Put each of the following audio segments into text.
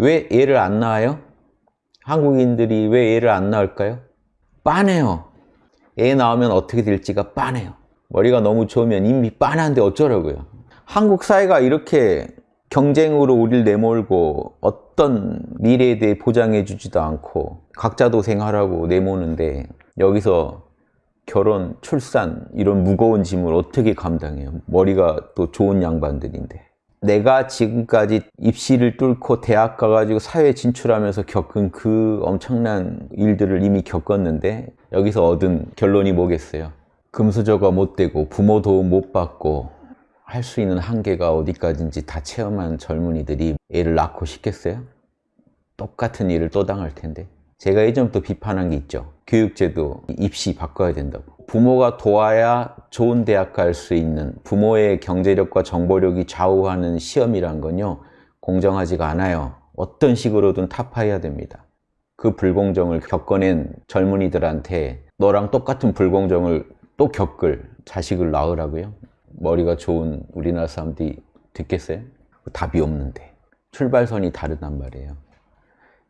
왜 애를 안 낳아요? 한국인들이 왜 애를 안 낳을까요? 빤해요. 애 낳으면 어떻게 될지가 빤해요. 머리가 너무 좋으면 이미 빤한데 어쩌라고요. 한국 사회가 이렇게 경쟁으로 우리를 내몰고 어떤 미래에 대해 보장해 주지도 않고 각자 도생하라고 내모는데 여기서 결혼, 출산 이런 무거운 짐을 어떻게 감당해요? 머리가 또 좋은 양반들인데 내가 지금까지 입시를 뚫고 대학 가가지고 사회에 진출하면서 겪은 그 엄청난 일들을 이미 겪었는데 여기서 얻은 결론이 뭐겠어요? 금수저가 못 되고 부모 도움 못 받고 할 수 있는 한계가 어디까지인지 다 체험한 젊은이들이 애를 낳고 싶겠어요? 똑같은 일을 또 당할 텐데 제가 예전부터 비판한 게 있죠. 교육제도 입시 바꿔야 된다고. 부모가 도와야 좋은 대학 갈 수 있는 부모의 경제력과 정보력이 좌우하는 시험이란 건요 공정하지가 않아요. 어떤 식으로든 타파해야 됩니다. 그 불공정을 겪어낸 젊은이들한테 너랑 똑같은 불공정을 또 겪을 자식을 낳으라고요? 머리가 좋은 우리나라 사람들이 듣겠어요? 답이 없는데. 출발선이 다르단 말이에요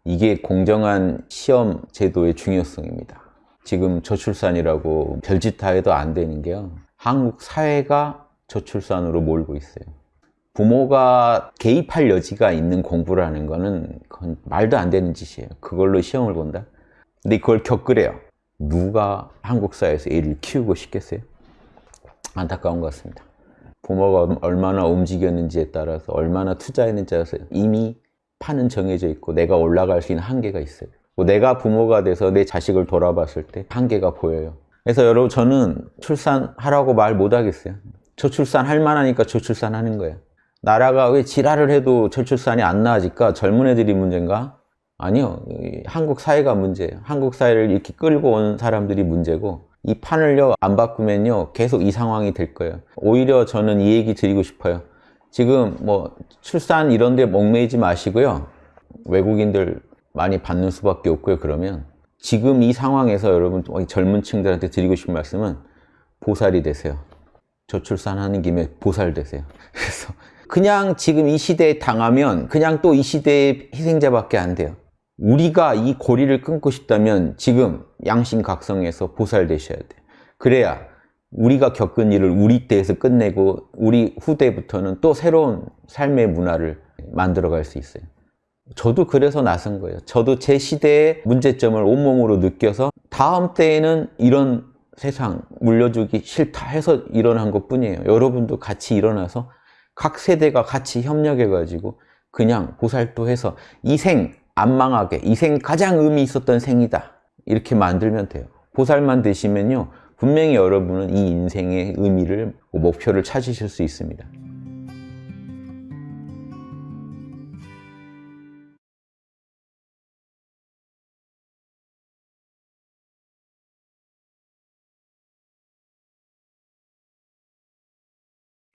이게 공정한 시험 제도의 중요성입니다 지금 저출산이라고 별짓 다 해도 안 되는 게요 한국 사회가 저출산으로 몰고 있어요 부모가 개입할 여지가 있는 공부라는 거는 그건 말도 안 되는 짓이에요 그걸로 시험을 본다? 근데 그걸 겪으래요 누가 한국 사회에서 애를 키우고 싶겠어요? 안타까운 것 같습니다. 부모가 얼마나 움직였는지에 따라서 얼마나 투자했는지에 따라서 이미 판은 정해져 있고 내가 올라갈 수 있는 한계가 있어요. 뭐 내가 부모가 돼서 내 자식을 돌아봤을 때 한계가 보여요. 그래서 여러분 저는 출산하라고 말 못하겠어요. 저출산 할 만하니까 저출산 하는 거예요. 나라가 왜 지랄을 해도 저출산이 안 나아질까? 젊은 애들이 문제인가? 아니요. 한국 사회가 문제예요. 한국 사회를 이렇게 끌고 온 사람들이 문제고 이 판을요 안 바꾸면요 계속 이 상황이 될 거예요 오히려 저는 이 얘기 드리고 싶어요 지금 뭐 출산 이런 데 목매이지 마시고요. 외국인들 많이 받는 수밖에 없고요. 그러면 지금 이 상황에서 여러분 젊은 층들한테 드리고 싶은 말씀은 보살이 되세요. 저출산하는 김에 보살 되세요. 그래서 그냥 지금 이 시대에 당하면 그냥 또 이 시대의 희생자밖에 안 돼요. 우리가 이 고리를 끊고 싶다면 지금 양심각성에서 보살 되셔야 돼요. 그래야 우리가 겪은 일을 우리 때에서 끝내고 우리 후대부터는 또 새로운 삶의 문화를 만들어갈 수 있어요. 저도 그래서 나선 거예요. 저도 제 시대의 문제점을 온몸으로 느껴서 다음 때에는 이런 세상 물려주기 싫다 해서 일어난 것 뿐이에요. 여러분도 같이 일어나서 각 세대가 같이 협력해가지고 그냥 보살도해서 이 생 안 망하게 이 생 가장 의미 있었던 생이다 이렇게 만들면 돼요 보살만 되시면요 분명히 여러분은 이 인생의 의미를 목표를 찾으실 수 있습니다